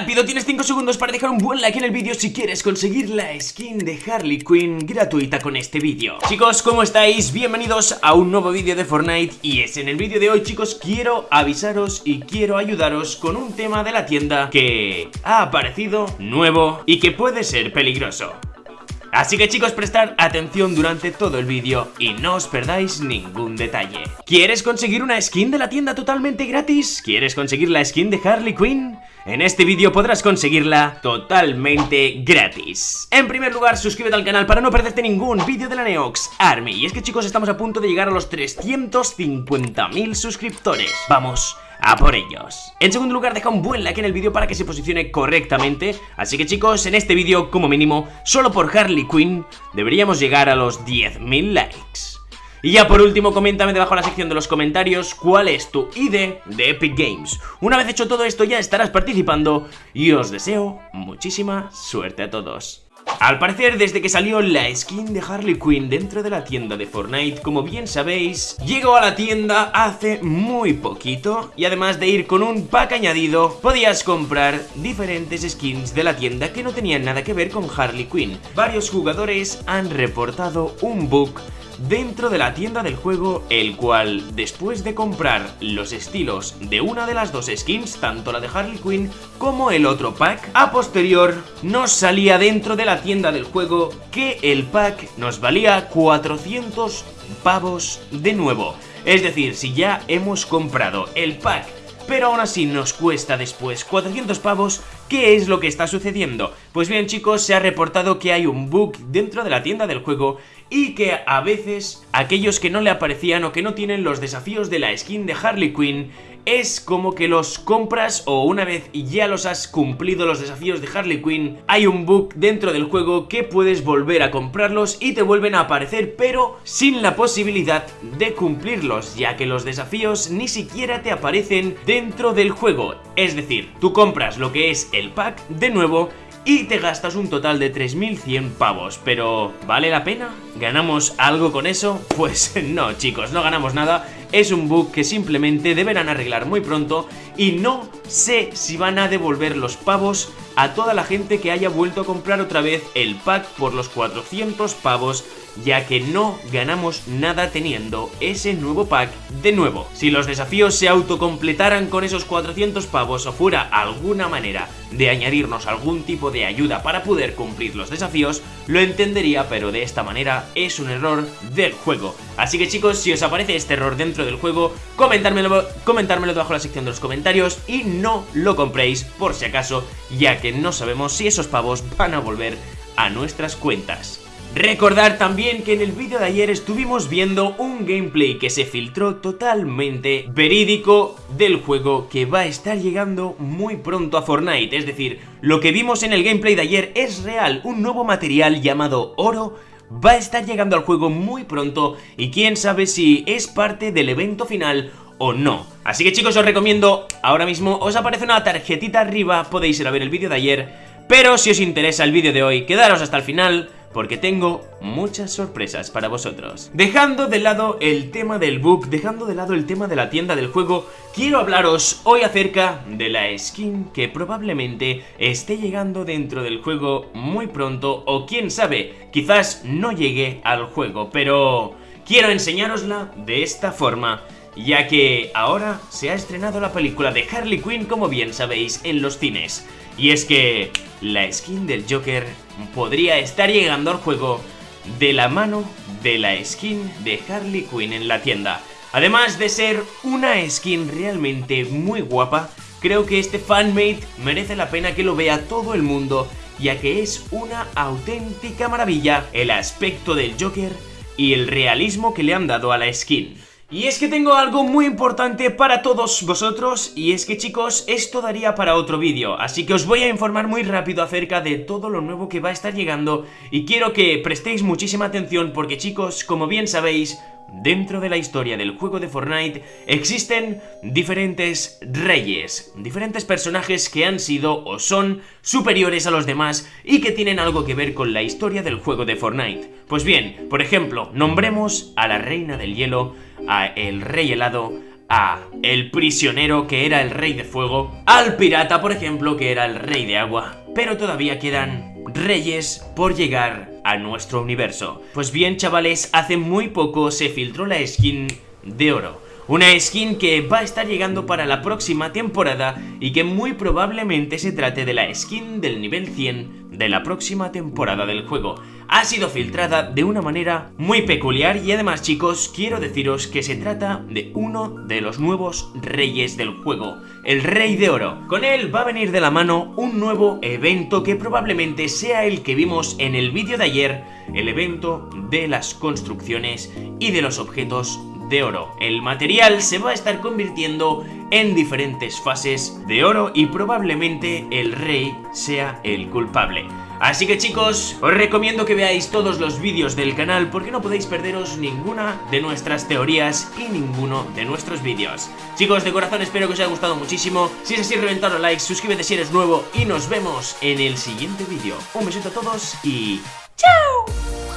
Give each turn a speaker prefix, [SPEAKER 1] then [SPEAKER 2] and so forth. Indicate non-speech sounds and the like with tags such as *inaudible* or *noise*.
[SPEAKER 1] rápido, tienes 5 segundos para dejar un buen like en el vídeo si quieres conseguir la skin de Harley Quinn gratuita con este vídeo Chicos, ¿cómo estáis? Bienvenidos a un nuevo vídeo de Fortnite y es en el vídeo de hoy chicos quiero avisaros y quiero ayudaros con un tema de la tienda que ha aparecido nuevo y que puede ser peligroso Así que chicos, prestar atención durante todo el vídeo y no os perdáis ningún detalle. ¿Quieres conseguir una skin de la tienda totalmente gratis? ¿Quieres conseguir la skin de Harley Quinn? En este vídeo podrás conseguirla totalmente gratis. En primer lugar, suscríbete al canal para no perderte ningún vídeo de la Neox Army. Y es que chicos, estamos a punto de llegar a los 350.000 suscriptores. Vamos a por ellos. En segundo lugar, deja un buen like en el vídeo para que se posicione correctamente. Así que chicos, en este vídeo, como mínimo, solo por Harley Quinn, deberíamos llegar a los 10.000 likes. Y ya por último, coméntame debajo en la sección de los comentarios cuál es tu ID de Epic Games. Una vez hecho todo esto ya estarás participando y os deseo muchísima suerte a todos. Al parecer, desde que salió la skin de Harley Quinn dentro de la tienda de Fortnite, como bien sabéis, llegó a la tienda hace muy poquito y además de ir con un pack añadido, podías comprar diferentes skins de la tienda que no tenían nada que ver con Harley Quinn. Varios jugadores han reportado un bug dentro de la tienda del juego, el cual, después de comprar los estilos de una de las dos skins, tanto la de Harley Quinn como el otro pack, a posterior nos salía dentro de la tienda del juego que el pack nos valía 400 pavos de nuevo. Es decir, si ya hemos comprado el pack pero aún así nos cuesta después 400 pavos, ¿qué es lo que está sucediendo? Pues bien chicos, se ha reportado que hay un bug dentro de la tienda del juego y que a veces aquellos que no le aparecían o que no tienen los desafíos de la skin de Harley Quinn es como que los compras o una vez ya los has cumplido los desafíos de Harley Quinn, hay un bug dentro del juego que puedes volver a comprarlos y te vuelven a aparecer pero sin la posibilidad de cumplirlos, ya que los desafíos ni siquiera te aparecen dentro del juego. Es decir, tú compras lo que es el pack de nuevo y te gastas un total de 3.100 pavos. Pero, ¿vale la pena? ¿Ganamos algo con eso? *laughs* Pues no, chicos, no ganamos nada. Es un bug que simplemente deberán arreglar muy pronto y no sé si van a devolver los pavos a toda la gente que haya vuelto a comprar otra vez el pack por los 400 pavos ya que no ganamos nada teniendo ese nuevo pack de nuevo. Si los desafíos se autocompletaran con esos 400 pavos o fuera alguna manera de añadirnos algún tipo de ayuda para poder cumplir los desafíos, lo entendería, pero de esta manera es un error del juego. Así que chicos, si os aparece este error dentro del juego, comentármelo, comentármelo debajo en la sección de los comentarios y no lo compréis por si acaso, ya que no sabemos si esos pavos van a volver a nuestras cuentas. Recordar también que en el vídeo de ayer estuvimos viendo un gameplay que se filtró totalmente verídico del juego que va a estar llegando muy pronto a Fortnite, es decir, lo que vimos en el gameplay de ayer es real, un nuevo material llamado oro va a estar llegando al juego muy pronto y quién sabe si es parte del evento final o no. Así que chicos os recomiendo, ahora mismo os aparece una tarjetita arriba, podéis ir a ver el vídeo de ayer, pero si os interesa el vídeo de hoy, quedaros hasta el final porque tengo muchas sorpresas para vosotros. Dejando de lado el tema del book, dejando de lado el tema de la tienda del juego, quiero hablaros hoy acerca de la skin que probablemente esté llegando dentro del juego muy pronto o quién sabe, quizás no llegue al juego, pero quiero enseñárosla de esta forma ya que ahora se ha estrenado la película de Harley Quinn como bien sabéis en los cines. Y es que la skin del Joker podría estar llegando al juego de la mano de la skin de Harley Quinn en la tienda. Además de ser una skin realmente muy guapa, creo que este fanmate merece la pena que lo vea todo el mundo, ya que es una auténtica maravilla el aspecto del Joker y el realismo que le han dado a la skin. Y es que tengo algo muy importante para todos vosotros y es que chicos, esto daría para otro vídeo, así que os voy a informar muy rápido acerca de todo lo nuevo que va a estar llegando y quiero que prestéis muchísima atención porque chicos, como bien sabéis, Dentro de la historia del juego de Fortnite existen diferentes reyes, diferentes personajes que han sido o son superiores a los demás y que tienen algo que ver con la historia del juego de Fortnite. Pues bien, por ejemplo, nombremos a la reina del hielo, a el rey helado, a el prisionero que era el rey de fuego, al pirata por ejemplo que era el rey de agua, pero todavía quedan reyes por llegar a nuestro universo. Pues bien chavales, hace muy poco se filtró la skin de oro. Una skin que va a estar llegando para la próxima temporada y que muy probablemente se trate de la skin del nivel 100 de la próxima temporada del juego. Ha sido filtrada de una manera muy peculiar y además chicos quiero deciros que se trata de uno de los nuevos reyes del juego, el Rey de Oro. Con él va a venir de la mano un nuevo evento que probablemente sea el que vimos en el vídeo de ayer, el evento de las construcciones y de los objetos de oro. El material se va a estar convirtiendo en diferentes fases de oro y probablemente el rey sea el culpable. Así que chicos, os recomiendo que veáis todos los vídeos del canal porque no podéis perderos ninguna de nuestras teorías y ninguno de nuestros vídeos. Chicos, de corazón espero que os haya gustado muchísimo. Si es así, reventad los likes, suscríbete si eres nuevo y nos vemos en el siguiente vídeo. Un besito a todos y... ¡Chao!